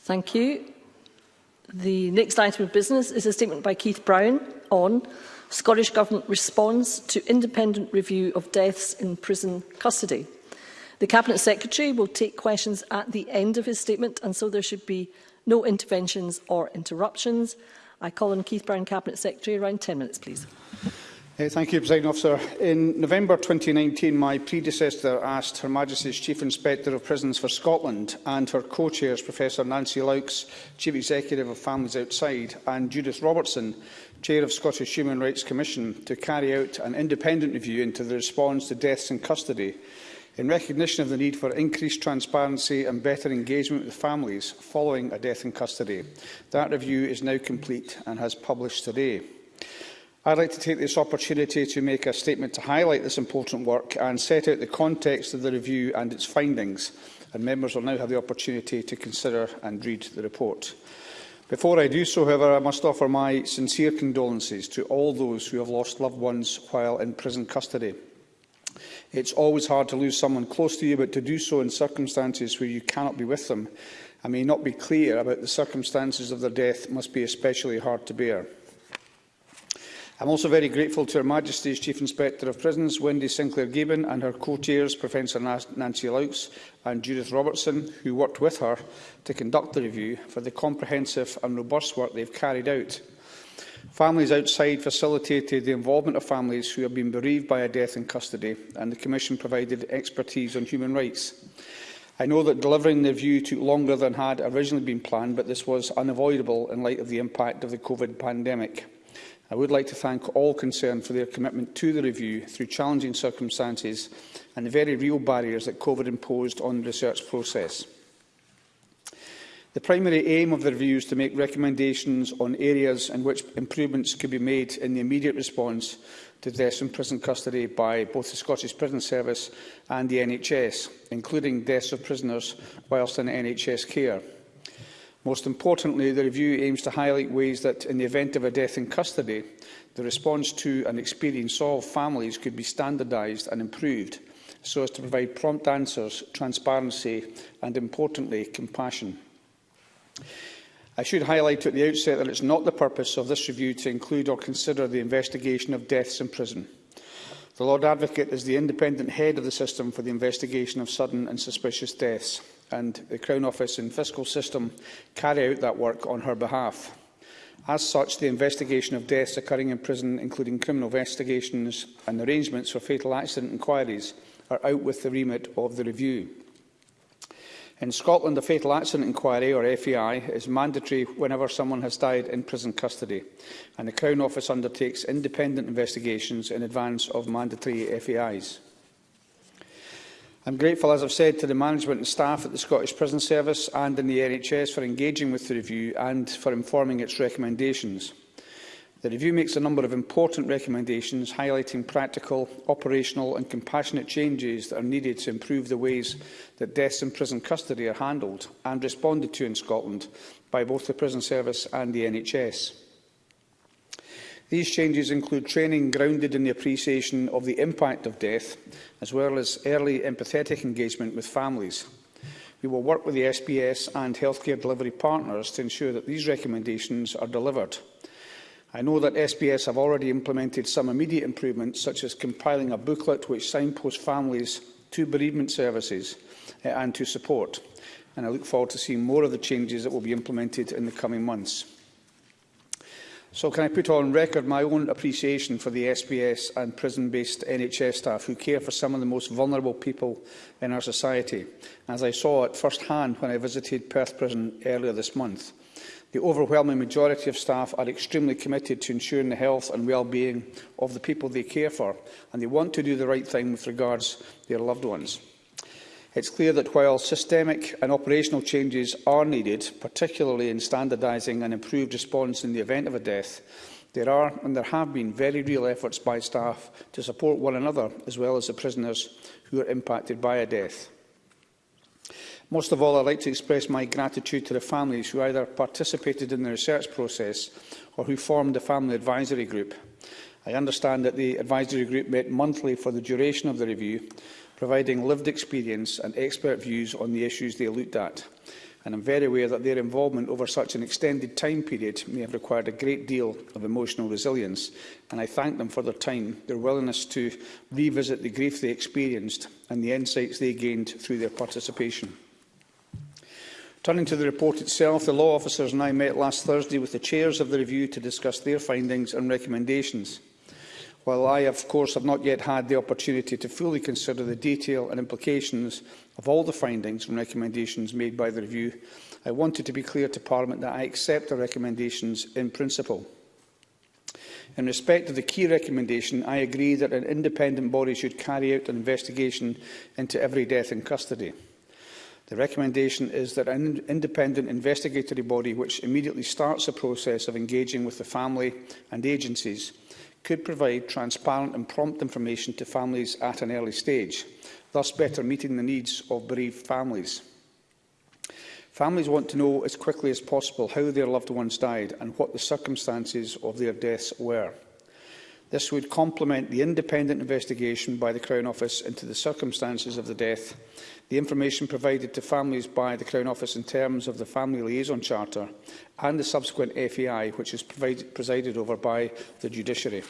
Thank you. The next item of business is a statement by Keith Brown on Scottish Government response to independent review of deaths in prison custody. The Cabinet Secretary will take questions at the end of his statement and so there should be no interventions or interruptions. I call on Keith Brown, Cabinet Secretary, around 10 minutes, please. Uh, thank you, President Officer. In November 2019, my predecessor asked Her Majesty's Chief Inspector of Prisons for Scotland and her co-chairs, Professor Nancy Laux, Chief Executive of Families Outside, and Judith Robertson, Chair of Scottish Human Rights Commission, to carry out an independent review into the response to deaths in custody. In recognition of the need for increased transparency and better engagement with families following a death in custody, that review is now complete and has published today. I'd like to take this opportunity to make a statement to highlight this important work and set out the context of the review and its findings. And members will now have the opportunity to consider and read the report. Before I do so, however, I must offer my sincere condolences to all those who have lost loved ones while in prison custody. It's always hard to lose someone close to you, but to do so in circumstances where you cannot be with them and may not be clear about the circumstances of their death must be especially hard to bear. I'm also very grateful to Her Majesty's Chief Inspector of Prisons, Wendy sinclair Gibbon, and her co-chairs, Professor Nancy Laux and Judith Robertson, who worked with her to conduct the review, for the comprehensive and robust work they've carried out. Families outside facilitated the involvement of families who have been bereaved by a death in custody, and the Commission provided expertise on human rights. I know that delivering the review took longer than had originally been planned, but this was unavoidable in light of the impact of the COVID pandemic. I would like to thank all concerned for their commitment to the review through challenging circumstances and the very real barriers that COVID imposed on the research process. The primary aim of the review is to make recommendations on areas in which improvements could be made in the immediate response to deaths in prison custody by both the Scottish Prison Service and the NHS, including deaths of prisoners whilst in NHS care. Most importantly, the review aims to highlight ways that, in the event of a death in custody, the response to and experience of families could be standardised and improved so as to provide prompt answers, transparency and, importantly, compassion. I should highlight at the outset that it is not the purpose of this review to include or consider the investigation of deaths in prison. The Lord Advocate is the independent head of the system for the investigation of sudden and suspicious deaths and the Crown Office and Fiscal System carry out that work on her behalf. As such, the investigation of deaths occurring in prison, including criminal investigations and arrangements for fatal accident inquiries, are out with the remit of the review. In Scotland, a fatal accident inquiry, or FAI, e is mandatory whenever someone has died in prison custody, and the Crown Office undertakes independent investigations in advance of mandatory FAIs. E I'm grateful, as I've said, to the management and staff at the Scottish Prison Service and in the NHS for engaging with the review and for informing its recommendations. The review makes a number of important recommendations highlighting practical, operational and compassionate changes that are needed to improve the ways that deaths in prison custody are handled and responded to in Scotland by both the prison service and the NHS. These changes include training grounded in the appreciation of the impact of death, as well as early empathetic engagement with families. We will work with the SBS and healthcare delivery partners to ensure that these recommendations are delivered. I know that SBS have already implemented some immediate improvements, such as compiling a booklet which signposts families to bereavement services eh, and to support. And I look forward to seeing more of the changes that will be implemented in the coming months. So can I put on record my own appreciation for the SBS and prison-based NHS staff who care for some of the most vulnerable people in our society, as I saw it first hand when I visited Perth Prison earlier this month. The overwhelming majority of staff are extremely committed to ensuring the health and well-being of the people they care for, and they want to do the right thing with regards to their loved ones. It's clear that while systemic and operational changes are needed, particularly in standardising an improved response in the event of a death, there are and there have been very real efforts by staff to support one another as well as the prisoners who are impacted by a death. Most of all, I'd like to express my gratitude to the families who either participated in the research process or who formed the Family Advisory Group. I understand that the advisory group met monthly for the duration of the review providing lived experience and expert views on the issues they looked at. And I'm very aware that their involvement over such an extended time period may have required a great deal of emotional resilience, and I thank them for their time, their willingness to revisit the grief they experienced and the insights they gained through their participation. Turning to the report itself, the law officers and I met last Thursday with the chairs of the review to discuss their findings and recommendations. While I, of course, have not yet had the opportunity to fully consider the detail and implications of all the findings and recommendations made by the review, I wanted to be clear to Parliament that I accept the recommendations in principle. In respect of the key recommendation, I agree that an independent body should carry out an investigation into every death in custody. The recommendation is that an independent investigatory body which immediately starts a process of engaging with the family and agencies could provide transparent and prompt information to families at an early stage, thus better meeting the needs of bereaved families. Families want to know as quickly as possible how their loved ones died and what the circumstances of their deaths were. This would complement the independent investigation by the Crown Office into the circumstances of the death, the information provided to families by the Crown Office in terms of the Family Liaison Charter and the subsequent FEI, which is provided, presided over by the judiciary.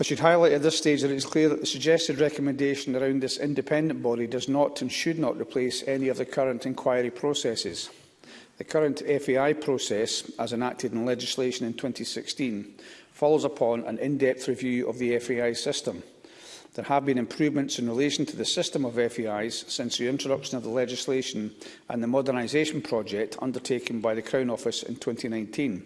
I should highlight at this stage that it is clear that the suggested recommendation around this independent body does not and should not replace any of the current inquiry processes. The current FEI process, as enacted in legislation in 2016, follows upon an in-depth review of the FAI system. There have been improvements in relation to the system of FAIs since the introduction of the legislation and the modernisation project undertaken by the Crown Office in 2019.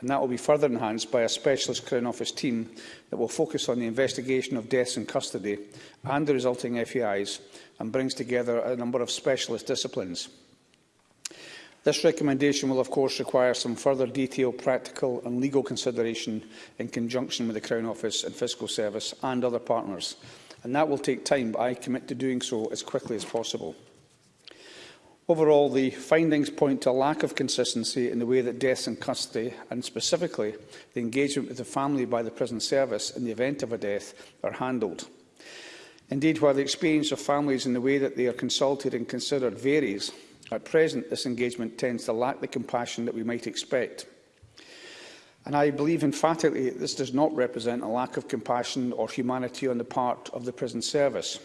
And that will be further enhanced by a specialist Crown Office team that will focus on the investigation of deaths in custody and the resulting FAIs and brings together a number of specialist disciplines. This recommendation will of course require some further detailed practical and legal consideration in conjunction with the Crown Office and Fiscal Service and other partners, and that will take time, but I commit to doing so as quickly as possible. Overall, the findings point to a lack of consistency in the way that deaths in custody, and specifically the engagement with the family by the prison service in the event of a death, are handled. Indeed, while the experience of families in the way that they are consulted and considered varies, At present, this engagement tends to lack the compassion that we might expect. And I believe emphatically that this does not represent a lack of compassion or humanity on the part of the prison service.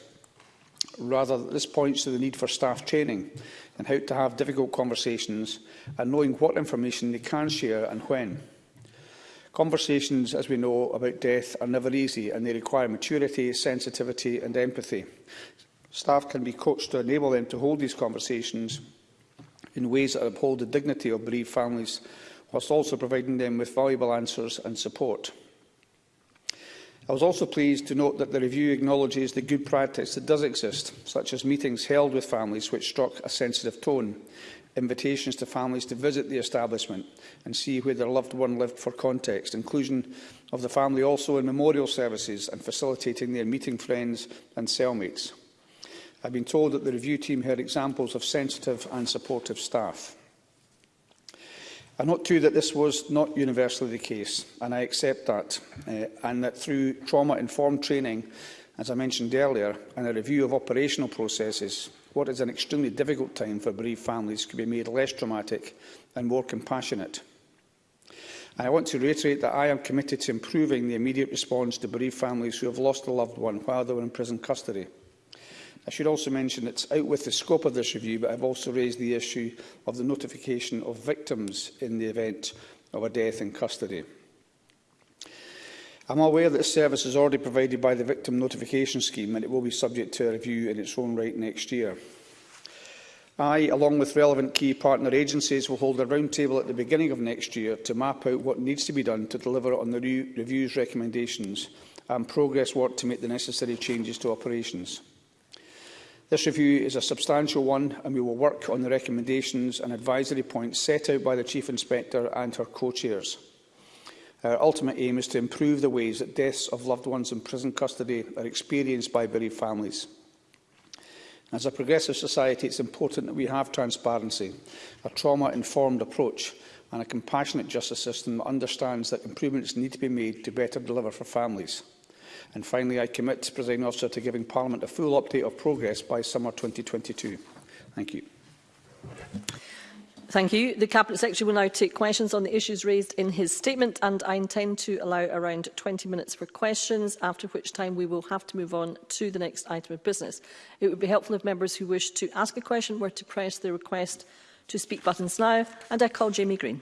Rather, this points to the need for staff training and how to have difficult conversations and knowing what information they can share and when. Conversations, as we know, about death are never easy and they require maturity, sensitivity and empathy. Staff can be coached to enable them to hold these conversations in ways that uphold the dignity of bereaved families, whilst also providing them with valuable answers and support. I was also pleased to note that the review acknowledges the good practice that does exist, such as meetings held with families which struck a sensitive tone, invitations to families to visit the establishment and see where their loved one lived for context, inclusion of the family also in memorial services and facilitating their meeting friends and cellmates. I've been told that the review team heard examples of sensitive and supportive staff. I note too that this was not universally the case, and I accept that, uh, and that through trauma-informed training, as I mentioned earlier, and a review of operational processes, what is an extremely difficult time for bereaved families can be made less traumatic and more compassionate. And I want to reiterate that I am committed to improving the immediate response to bereaved families who have lost a loved one while they were in prison custody. I should also mention that it's out with the scope of this review, but I've also raised the issue of the notification of victims in the event of a death in custody. I'm aware that this service is already provided by the Victim Notification Scheme and it will be subject to a review in its own right next year. I, along with relevant key partner agencies, will hold a roundtable at the beginning of next year to map out what needs to be done to deliver on the re review's recommendations and progress work to make the necessary changes to operations. This review is a substantial one and we will work on the recommendations and advisory points set out by the Chief Inspector and her co-chairs. Our ultimate aim is to improve the ways that deaths of loved ones in prison custody are experienced by bereaved families. As a progressive society, it is important that we have transparency, a trauma-informed approach and a compassionate justice system that understands that improvements need to be made to better deliver for families. And finally, I commit, Presiding Officer, to giving Parliament a full update of progress by summer 2022. Thank you. Thank you. The Cabinet Secretary will now take questions on the issues raised in his statement and I intend to allow around 20 minutes for questions, after which time we will have to move on to the next item of business. It would be helpful if members who wish to ask a question were to press the request to speak buttons now and I call Jamie Green.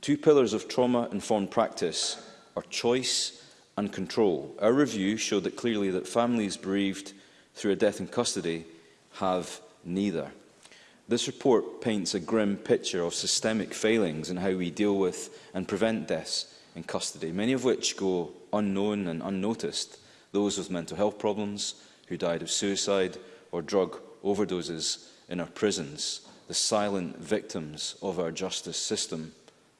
two pillars of trauma-informed practice are choice and control. Our review showed that clearly that families bereaved through a death in custody have neither. This report paints a grim picture of systemic failings in how we deal with and prevent deaths in custody, many of which go unknown and unnoticed, those with mental health problems, who died of suicide or drug overdoses in our prisons, the silent victims of our justice system,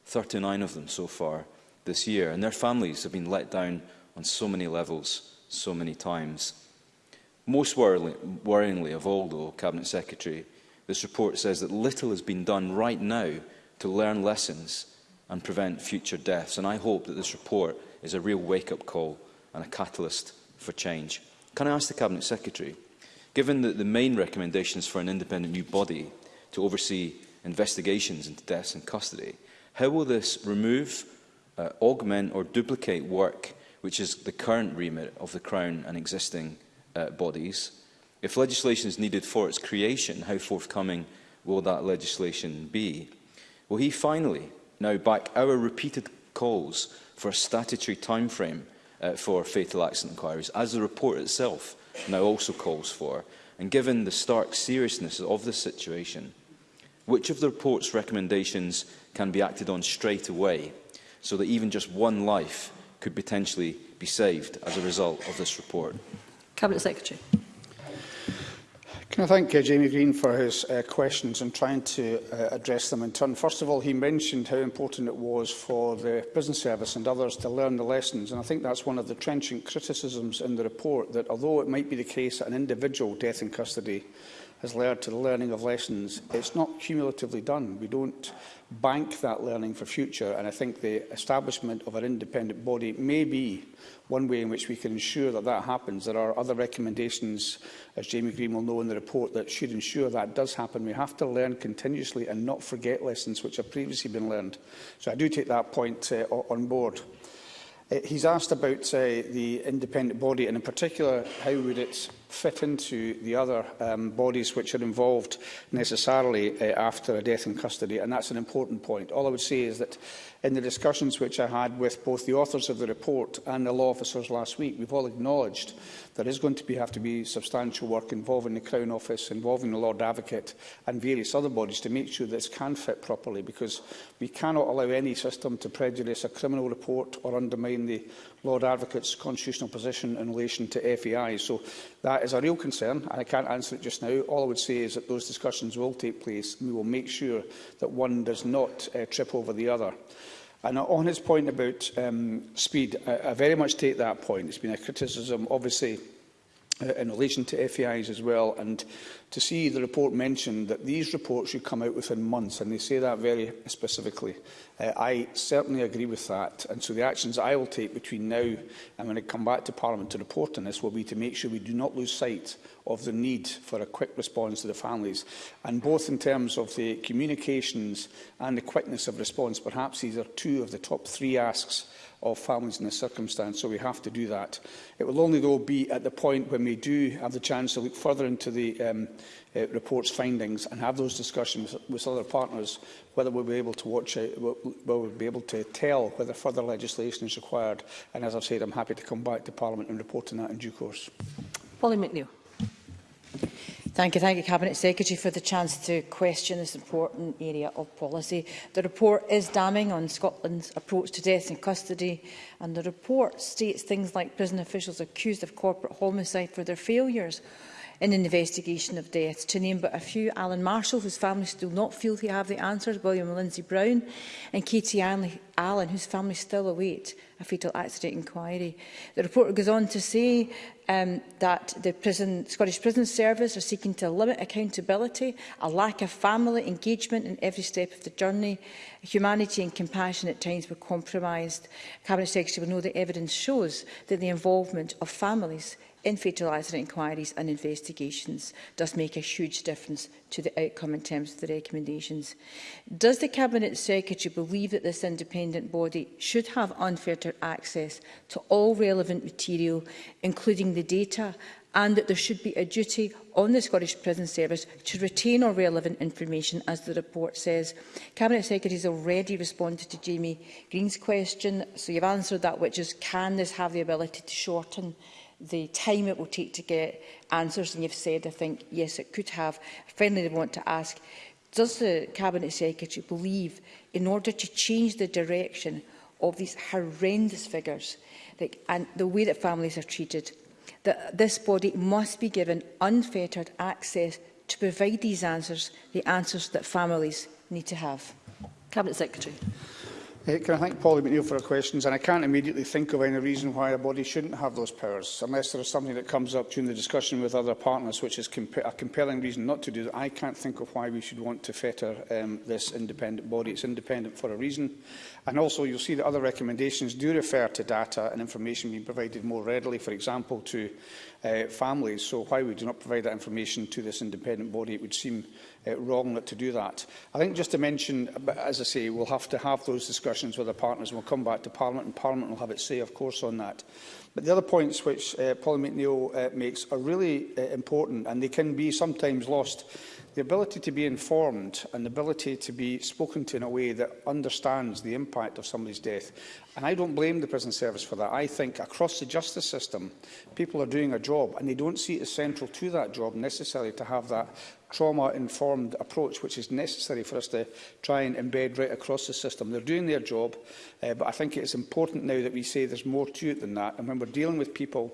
39 of them so far this year, and their families have been let down on so many levels, so many times. Most worryingly of all, though, Cabinet Secretary, this report says that little has been done right now to learn lessons and prevent future deaths. And I hope that this report is a real wake-up call and a catalyst for change. Can I ask the Cabinet Secretary, given that the main recommendations for an independent new body to oversee investigations into deaths in custody, how will this remove, uh, augment or duplicate work which is the current remit of the Crown and existing uh, bodies. If legislation is needed for its creation, how forthcoming will that legislation be? Will he finally now back our repeated calls for a statutory timeframe uh, for fatal accident inquiries, as the report itself now also calls for? And given the stark seriousness of the situation, which of the report's recommendations can be acted on straight away so that even just one life could potentially be saved as a result of this report? Cabinet Secretary. Can I thank uh, Jamie Green for his uh, questions and trying to uh, address them in turn. First of all, he mentioned how important it was for the business service and others to learn the lessons, and I think that's one of the trenchant criticisms in the report, that although it might be the case that an individual death in custody has led to the learning of lessons, it's not cumulatively done. We don't bank that learning for future. And I think the establishment of an independent body may be one way in which we can ensure that that happens. There are other recommendations, as Jamie Green will know in the report, that should ensure that does happen. We have to learn continuously and not forget lessons which have previously been learned. So I do take that point uh, on board. Uh, he's asked about uh, the independent body and in particular how would it fit into the other um, bodies which are involved necessarily uh, after a death in custody, and that's an important point. All I would say is that in the discussions which I had with both the authors of the report and the law officers last week, we've all acknowledged there is going to be, have to be substantial work involving the Crown Office, involving the Lord Advocate and various other bodies to make sure this can fit properly because we cannot allow any system to prejudice a criminal report or undermine the Lord Advocate's constitutional position in relation to FEI. So that is a real concern, and I can't answer it just now. All I would say is that those discussions will take place, and we will make sure that one does not uh, trip over the other. And on his point about um, speed, I, I very much take that point. It's been a criticism, obviously, Uh, in relation to FAIs as well and to see the report mentioned that these reports should come out within months and they say that very specifically. Uh, I certainly agree with that and so the actions I will take between now and when I come back to Parliament to report on this will be to make sure we do not lose sight of the need for a quick response to the families and both in terms of the communications and the quickness of response perhaps these are two of the top three asks of families in this circumstance, so we have to do that. It will only, though, be at the point when we do have the chance to look further into the um, uh, report's findings and have those discussions with, with other partners whether we'll be able to watch out, whether we'll be able to tell whether further legislation is required. And as I've said, I'm happy to come back to Parliament and report on that in due course. Polly McNeill. Thank you. Thank you, Cabinet Secretary, for the chance to question this important area of policy. The report is damning on Scotland's approach to death in custody, and the report states things like prison officials accused of corporate homicide for their failures in an investigation of deaths. To name but a few, Alan Marshall, whose family still not feel they have the answers, William Lindsay Brown and Katie Allen, whose family still await a fatal accident inquiry. The report goes on to say um, that the prison, Scottish Prison Service are seeking to limit accountability, a lack of family engagement in every step of the journey, humanity and compassion at times were compromised. Cabinet Secretary will know that evidence shows that the involvement of families in fatal inquiries and investigations does make a huge difference to the outcome in terms of the recommendations. Does the Cabinet Secretary believe that this independent body should have unfettered access to all relevant material, including the data, and that there should be a duty on the Scottish Prison Service to retain all relevant information, as the report says. Cabinet Secretary has already responded to Jamie Green's question, so you've answered that, which is, can this have the ability to shorten the time it will take to get answers. And you've said, I think, yes, it could have. Finally, I want to ask, does the Cabinet Secretary believe, in order to change the direction of these horrendous figures that, and the way that families are treated, that this body must be given unfettered access to provide these answers, the answers that families need to have? Cabinet Secretary. Can I thank Polly McNeill for her questions? And I can't immediately think of any reason why a body shouldn't have those powers, unless there is something that comes up during the discussion with other partners, which is comp a compelling reason not to do that. I can't think of why we should want to fetter um, this independent body. It's independent for a reason. And also, you'll see that other recommendations do refer to data and information being provided more readily, for example, to uh, families. So why we do not provide that information to this independent body, it would seem uh, wrong not to do that. I think just to mention, as I say, we'll have to have those discussions with our partners. We'll come back to Parliament and Parliament will have its say, of course, on that. But the other points which uh, Paul McNeill uh, makes are really uh, important and they can be sometimes lost the ability to be informed and the ability to be spoken to in a way that understands the impact of somebody's death. And I don't blame the prison service for that. I think across the justice system, people are doing a job and they don't see it as central to that job necessarily to have that trauma-informed approach which is necessary for us to try and embed right across the system. They're doing their job, uh, but I think it's important now that we say there's more to it than that. And when we're dealing with people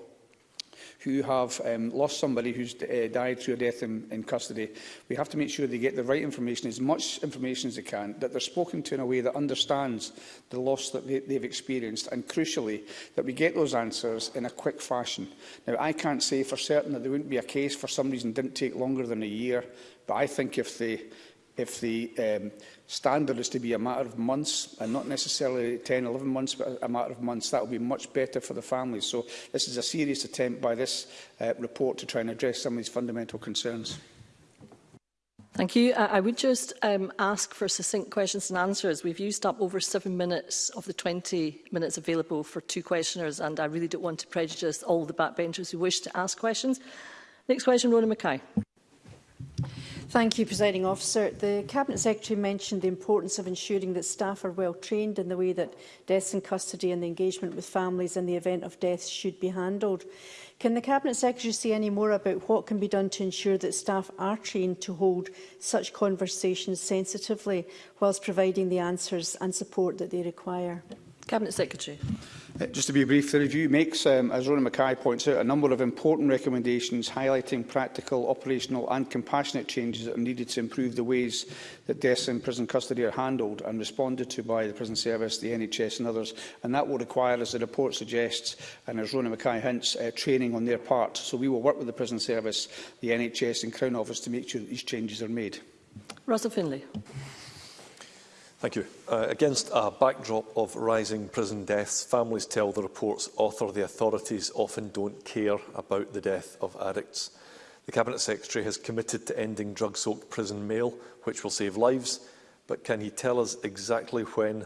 who have um, lost somebody who's uh, died through a death in, in custody. We have to make sure they get the right information, as much information as they can, that they're spoken to in a way that understands the loss that they, they've experienced, and crucially, that we get those answers in a quick fashion. Now, I can't say for certain that there wouldn't be a case for some reason didn't take longer than a year, but I think if the if the um, standard is to be a matter of months and not necessarily 10, 11 months, but a matter of months, that would be much better for the families. So this is a serious attempt by this uh, report to try and address some of these fundamental concerns. Thank you. I, uh, I would just um, ask for succinct questions and answers. We've used up over seven minutes of the 20 minutes available for two questioners, and I really don't want to prejudice all the backbenchers who wish to ask questions. Next question, Rona Mackay. Thank you, Presiding Officer. The Cabinet Secretary mentioned the importance of ensuring that staff are well trained in the way that deaths in custody and the engagement with families in the event of death should be handled. Can the Cabinet Secretary say any more about what can be done to ensure that staff are trained to hold such conversations sensitively whilst providing the answers and support that they require? Cabinet Secretary. Uh, just to be brief, the review makes, um, as Ronan Mackay points out, a number of important recommendations highlighting practical, operational and compassionate changes that are needed to improve the ways that deaths in prison custody are handled and responded to by the prison service, the NHS and others. And that will require, as the report suggests, and as Ronan Mackay hints, uh, training on their part. So we will work with the prison service, the NHS and Crown Office to make sure that these changes are made. Russell Finlay. Thank you. Uh, against a backdrop of rising prison deaths, families tell the report's author the authorities often don't care about the death of addicts. The Cabinet Secretary has committed to ending drug-soaked prison mail, which will save lives, but can he tell us exactly when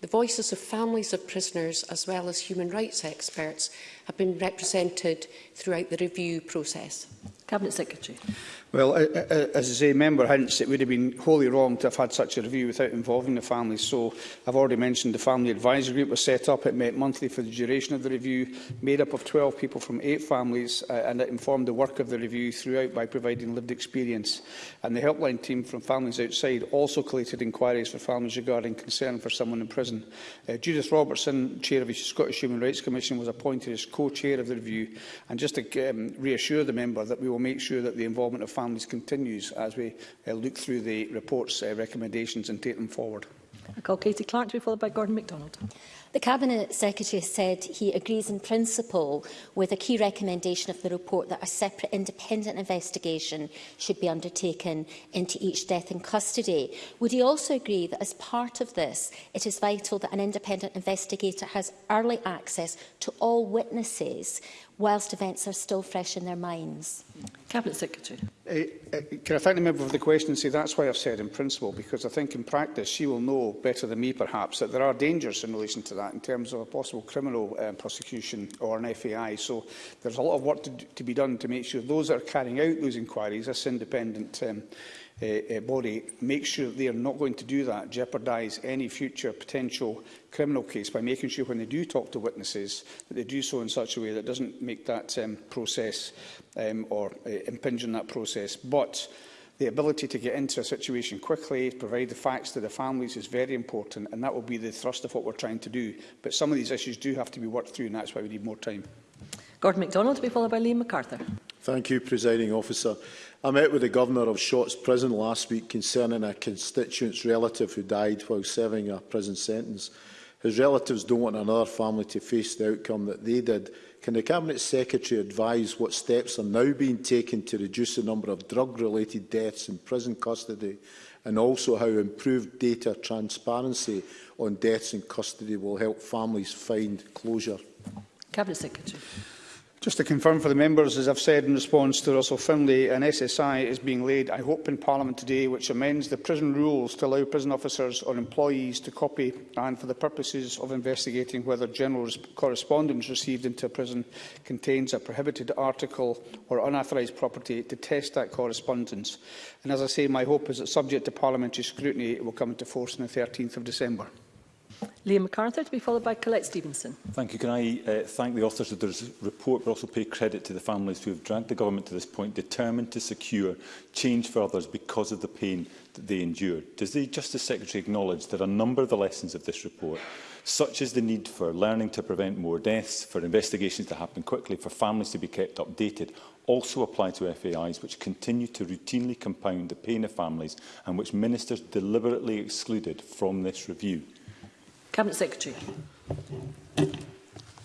the voices of families of prisoners, as well as human rights experts, have been represented throughout the review process? Cabinet Secretary. Well, as I say, Member hints it would have been wholly wrong to have had such a review without involving the family. So I've already mentioned the Family Advisory Group was set up. It met monthly for the duration of the review, made up of 12 people from eight families, uh, and it informed the work of the review throughout by providing lived experience. And the helpline team from Families Outside also collated inquiries for families regarding concern for someone in prison. Uh, Judith Robertson, Chair of the Scottish Human Rights Commission, was appointed as co-chair of the review. And just to um, reassure the member that we will make sure that the involvement of families continues as we uh, look through the report's uh, recommendations and take them forward. I call Katie Clark to be followed by Gordon MacDonald. The Cabinet Secretary said he agrees in principle with a key recommendation of the report that a separate independent investigation should be undertaken into each death in custody. Would he also agree that as part of this, it is vital that an independent investigator has early access to all witnesses whilst events are still fresh in their minds. Cabinet Secretary. Uh, uh, can I thank the member for the question and say that's why I've said in principle, because I think in practice she will know better than me perhaps that there are dangers in relation to that in terms of a possible criminal um, prosecution or an FAI. So there's a lot of work to, to be done to make sure those that are carrying out those inquiries, as independent um, Uh, uh, body make sure they are not going to do that, jeopardise any future potential criminal case by making sure when they do talk to witnesses that they do so in such a way that doesn't make that um, process um, or uh, impinge on that process. But the ability to get into a situation quickly, provide the facts to the families is very important and that will be the thrust of what we're trying to do. But some of these issues do have to be worked through and that's why we need more time. Gordon MacDonald to be followed by Liam MacArthur. Thank you, Presiding Officer. I met with the Governor of Shorts Prison last week concerning a constituent's relative who died while serving a prison sentence. His relatives don't want another family to face the outcome that they did. Can the Cabinet Secretary advise what steps are now being taken to reduce the number of drug-related deaths in prison custody and also how improved data transparency on deaths in custody will help families find closure? Cabinet Secretary. Just to confirm for the members, as I've said in response to Russell Finlay, an SSI is being laid, I hope, in Parliament today, which amends the prison rules to allow prison officers or employees to copy and for the purposes of investigating whether general correspondence received into a prison contains a prohibited article or unauthorised property to test that correspondence. And as I say, my hope is that subject to parliamentary scrutiny, it will come into force on the 13th of December. Liam MacArthur to be followed by Colette Stevenson. Thank you. Can I uh, thank the authors of this report but also pay credit to the families who have dragged the government to this point, determined to secure change for others because of the pain that they endured. Does the Justice Secretary acknowledge that a number of the lessons of this report such as the need for learning to prevent more deaths, for investigations to happen quickly, for families to be kept updated, also apply to FAIs which continue to routinely compound the pain of families and which ministers deliberately excluded from this review. Cabinet Secretary.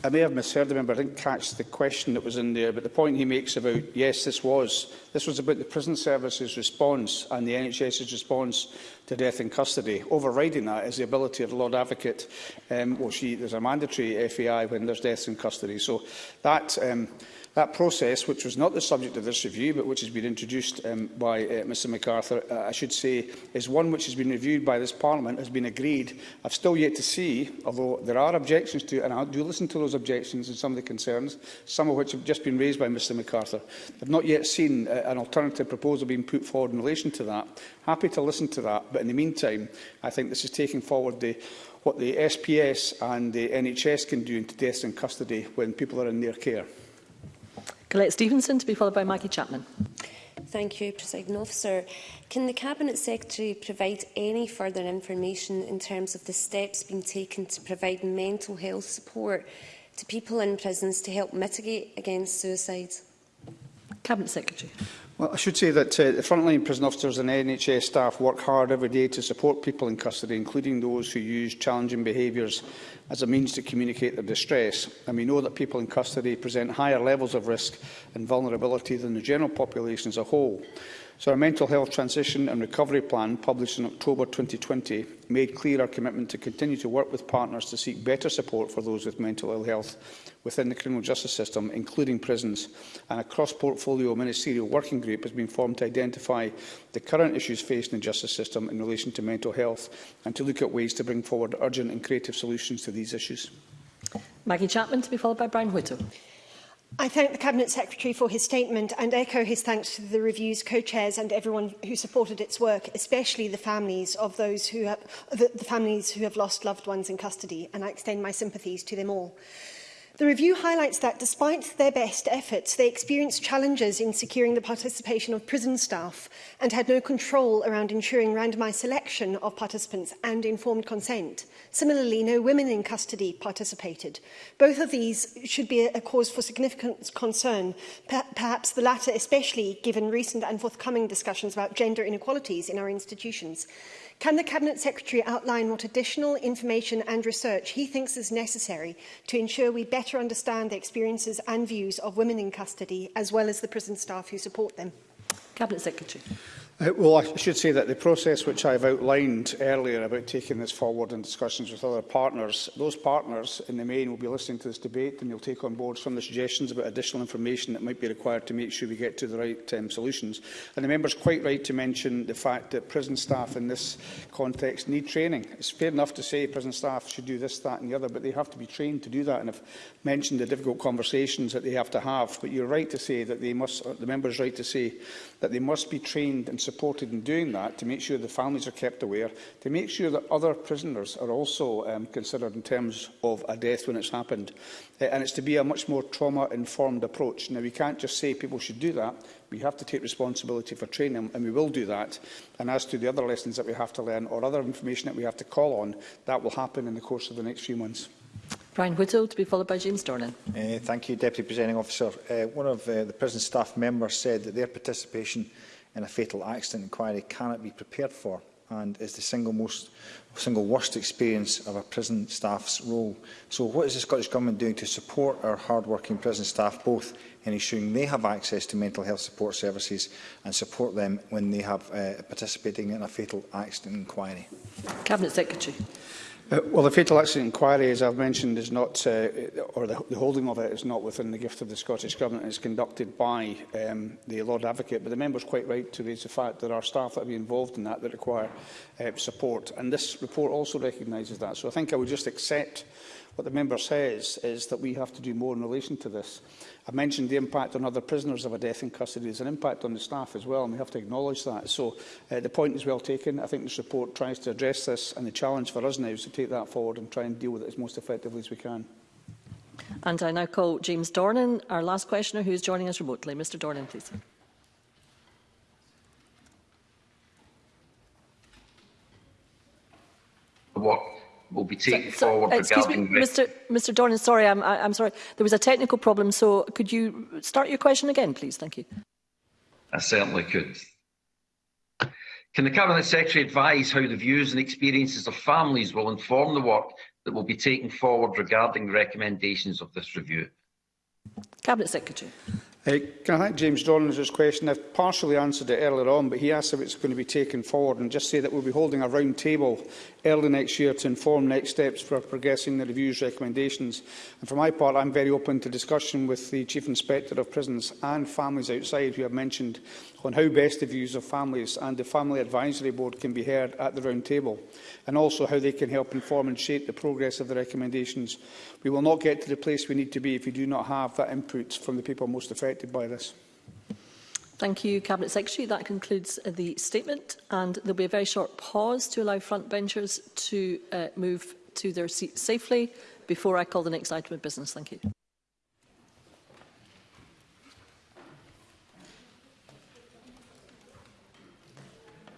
I may have misheard the member. I didn't catch the question that was in there, but the point he makes about, yes, this was, this was about the prison service's response and the NHS's response to death in custody. Overriding that is the ability of the Lord Advocate, um, well, she, there's a mandatory FAI when there's deaths in custody. So that, um, That process, which was not the subject of this review, but which has been introduced um, by uh, Mr MacArthur, uh, I should say, is one which has been reviewed by this Parliament, has been agreed. I've still yet to see, although there are objections to it, and I do listen to those objections and some of the concerns, some of which have just been raised by Mr MacArthur. I've not yet seen uh, an alternative proposal being put forward in relation to that. Happy to listen to that, but in the meantime, I think this is taking forward the what the SPS and the NHS can do in deaths in custody when people are in their care. Colette Stevenson to be followed by Maggie Chapman. Thank you, President Officer. Can the Cabinet Secretary provide any further information in terms of the steps being taken to provide mental health support to people in prisons to help mitigate against suicides? Cabinet Secretary. Well, I should say that uh, the frontline prison officers and NHS staff work hard every day to support people in custody, including those who use challenging behaviours as a means to communicate their distress. And we know that people in custody present higher levels of risk and vulnerability than the general population as a whole. So our Mental Health Transition and Recovery Plan, published in October 2020, made clear our commitment to continue to work with partners to seek better support for those with mental ill health within the criminal justice system, including prisons. And a cross-portfolio ministerial working group has been formed to identify the current issues faced in the justice system in relation to mental health and to look at ways to bring forward urgent and creative solutions to these issues. Maggie Chapman to be followed by Brian Whittle. I thank the Cabinet Secretary for his statement and echo his thanks to the review's co-chairs and everyone who supported its work, especially the families of those who have, the, the families who have lost loved ones in custody, and I extend my sympathies to them all. The review highlights that, despite their best efforts, they experienced challenges in securing the participation of prison staff and had no control around ensuring randomised selection of participants and informed consent. Similarly, no women in custody participated. Both of these should be a cause for significant concern, per perhaps the latter especially given recent and forthcoming discussions about gender inequalities in our institutions. Can the Cabinet Secretary outline what additional information and research he thinks is necessary to ensure we better understand the experiences and views of women in custody, as well as the prison staff who support them? Cabinet Secretary. Uh, well, I should say that the process which I've outlined earlier about taking this forward in discussions with other partners, those partners in the main will be listening to this debate and they'll take on board some of the suggestions about additional information that might be required to make sure we get to the right um, solutions. And the member's quite right to mention the fact that prison staff in this context need training. It's fair enough to say prison staff should do this, that and the other, but they have to be trained to do that. And I've mentioned the difficult conversations that they have to have. But you're right to say that they must, uh, the member's right to say that they must be trained and supported in doing that to make sure the families are kept aware, to make sure that other prisoners are also um, considered in terms of a death when it's happened. Uh, and it's to be a much more trauma-informed approach. Now, we can't just say people should do that. We have to take responsibility for training, and we will do that. And as to the other lessons that we have to learn or other information that we have to call on, that will happen in the course of the next few months. Brian Whittle to be followed by James Dornan. Uh, thank you, Deputy Presenting Officer. Uh, one of uh, the prison staff members said that their participation in a fatal accident inquiry cannot be prepared for and is the single most single worst experience of a prison staff's role. So what is the Scottish Government doing to support our hard-working prison staff both in ensuring they have access to mental health support services and support them when they have uh, participating in a fatal accident inquiry? Cabinet Secretary. Uh, well, the fatal accident inquiry, as I've mentioned, is not, uh, or the, the holding of it is not within the gift of the Scottish Government. It's conducted by um, the Lord Advocate. But the member's quite right to raise the fact that there are staff that have be involved in that that require uh, support. And this report also recognises that. So I think I would just accept What the member says is that we have to do more in relation to this. I mentioned the impact on other prisoners of a death in custody. There's an impact on the staff as well, and we have to acknowledge that. So uh, the point is well taken. I think this report tries to address this, and the challenge for us now is to take that forward and try and deal with it as most effectively as we can. And I now call James Dornan, our last questioner, who is joining us remotely. Mr Dornan, please. What will be taken so, so, forward excuse regarding... Me, Mr Mr Dornan, sorry, I'm, I'm sorry. There was a technical problem, so could you start your question again, please? Thank you. I certainly could. Can the Cabinet Secretary advise how the views and experiences of families will inform the work that will be taken forward regarding the recommendations of this review? Cabinet Secretary. Uh, can I thank James Dornan for his question? I've partially answered it earlier on, but he asked if it's going to be taken forward and just say that we'll be holding a round table early next year to inform next steps for progressing the review's recommendations. And for my part, I'm very open to discussion with the Chief Inspector of Prisons and families outside who have mentioned on how best the views of families and the Family Advisory Board can be heard at the round table, and also how they can help inform and shape the progress of the recommendations. We will not get to the place we need to be if we do not have that input from the people most affected by this. Thank you, Cabinet Secretary. That concludes the statement, and there will be a very short pause to allow front benchers to uh, move to their seats safely before I call the next item of business. Thank you.